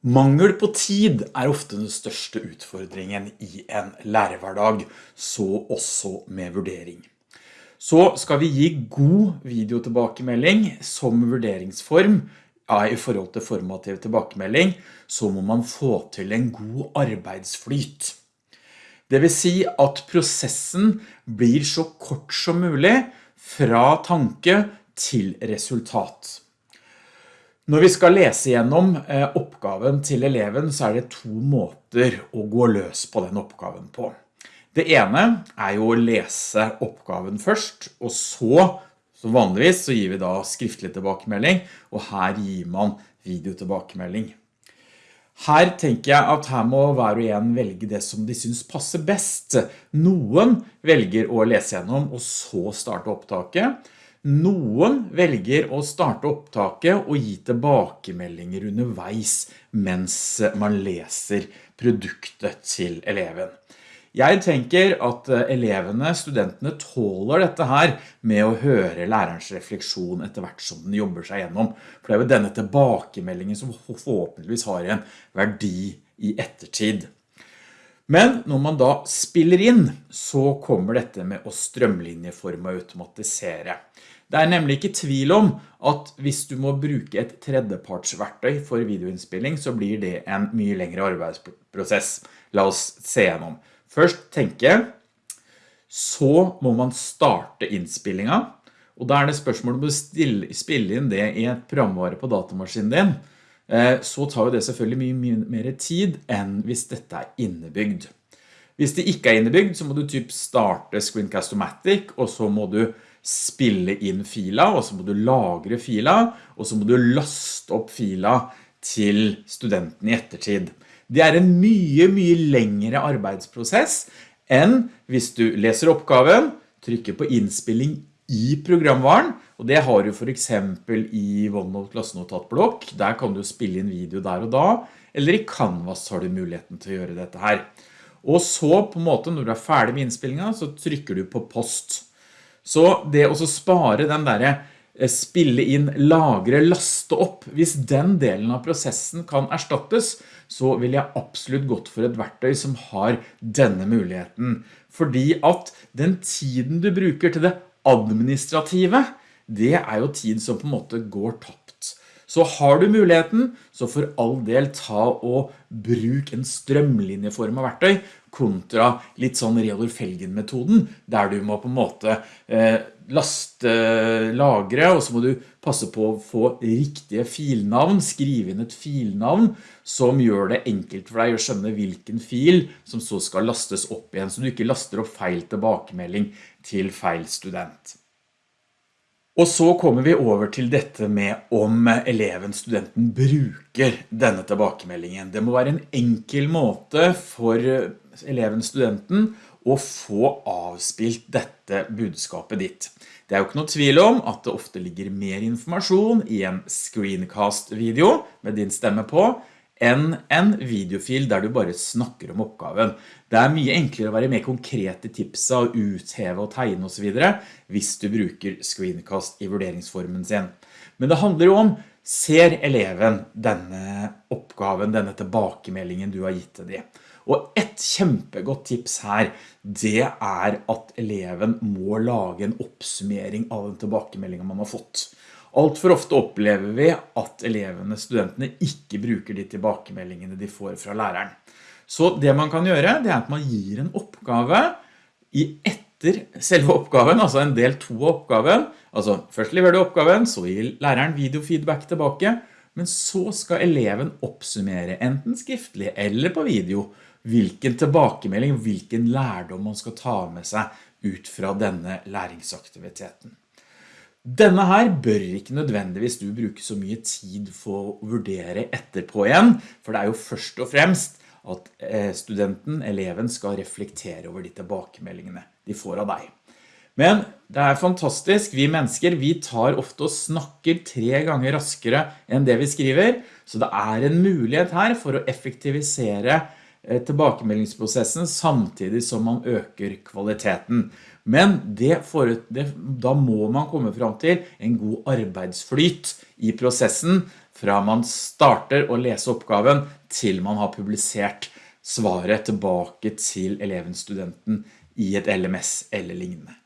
Mangel på tid er ofte den største utfordringen i en lærerhverdag, så også med vurdering. Så skal vi gi god videotilbakemelding som vurderingsform ja, i forhold til formativ tilbakemelding, så må man få til en god arbeidsflyt. Det vil si at prosessen blir så kort som mulig fra tanke til resultat. Når vi skal lese gjennom eh, oppgaven til eleven så er det to måter å gå løs på den oppgaven på. Det ene er jo å lese oppgaven først, og så, som vanligvis så gir vi da skriftlig tilbakemelding, og her gir man videotilbakemelding. Her tenker jeg at her må hver og en velge det som de synes passer best. Noen velger å lese gjennom og så starte opptaket, noen velger å starte opptaket og gi tilbakemeldinger underveis mens man leser produktet til eleven. Jeg tenker at elevene, studentene, tåler dette her med å høre lærerens refleksjon etter hvert som den jobber seg gjennom. For det er jo denne tilbakemeldingen som forhåpentligvis har en verdi i ettertid. Men når man da spiller inn, så kommer dette med å strømlinjeforme og automatisere. Det er nemlig ikke tvil om at hvis du må bruke et tredjepartsverktøy for videoinnspilling, så blir det en mye lengre arbeidsprosess. La oss se gjennom. Først tenke, så må man starte innspillingen, og da er det spørsmålet om å spille inn det i et programvare på datamaskinen din. Eh, så tar jo det selvfølgelig mye, mer tid enn hvis dette er innebygd. Hvis det ikke er innebygd, så må du typ starte Screencast-O-Matic, og så må du spille inn fila, og så må du lagre fila, og så må du laste opp fila til studenten i ettertid. Det er en mye, mye lengre arbeidsprosess enn hvis du leser oppgaven, trykker på innspilling i programvaren, og det har du for eksempel i OneNote klassenotatblokk, der kan du spille inn video der og da, eller i Canvas har du muligheten til å gjøre dette her. Og så på en måte når du er ferdig med innspillingen, så trykker du på post. Så det å spare den der eh, spille inn, lagre, laste opp, hvis den delen av prosessen kan erstattes, så vil jeg absolutt gått for et verktøy som har denne muligheten. Fordi at den tiden du bruker til det administrative, det er jo tid som på en måte går tapt. Så har du muligheten, så for all del ta og bruk en strømlinjeform av verktøy, kontra litt sånn Reodor Felgen-metoden, der du må på en måte eh, laste, lagre, og så må du passe på å få riktige filnavn, skrive inn et filnavn, som gjør det enkelt for deg å skjønne hvilken fil som så skal lastes opp igjen, så du ikke laster opp feil tilbakemelding til feil student. Og så kommer vi over til dette med om eleven, studenten, bruker denne tilbakemeldingen. Det må være en enkel måte for eleven, studenten, å få avspilt dette budskapet ditt. Det er jo ikke noe tvil om at det ofte ligger mer informasjon i en screencast-video med din stemme på, enn en videofil der du bare snakker om oppgaven. Det er mye enklere å være mer konkrete tipsa og utheve og tegne og så videre hvis du bruker screencast i vurderingsformen sin. Men det handler jo om, ser eleven denne oppgaven, denne tilbakemeldingen du har gitt til dem? Og et kjempegodt tips her, det er at eleven må lage en oppsummering av den tilbakemeldingen man har fått. Alt for ofte opplever vi at elevene, studentene, ikke bruker de tilbakemeldingene de får fra læreren. Så det man kan gjøre, det er at man gir en oppgave i etter selve oppgaven, altså en del to av oppgaven. Altså først leverer du oppgaven, så gir læreren videofeedback tilbake, men så skal eleven oppsummere enten skriftlig eller på video hvilken tilbakemelding, hvilken lærdom man skal ta med seg ut fra denne læringsaktiviteten. Denne her bør ikke nødvendigvis du bruke så mye tid for å vurdere etterpå igjen, for det er jo først og fremst at eh, studenten, eleven, skal reflektere over de tilbakemeldingene de får av deg. Men det er fantastisk, vi mennesker, vi tar ofte og snakker tre ganger raskere enn det vi skriver, så det er en mulighet her for å effektivisere tilbakemeldingsprosessen samtidig som man øker kvaliteten. Men for, det, da må man komme fram til en god arbeidsflyt i prosessen fra man starter å lese oppgaven til man har publisert svaret tilbake til eleven studenten i et LMS eller lignende.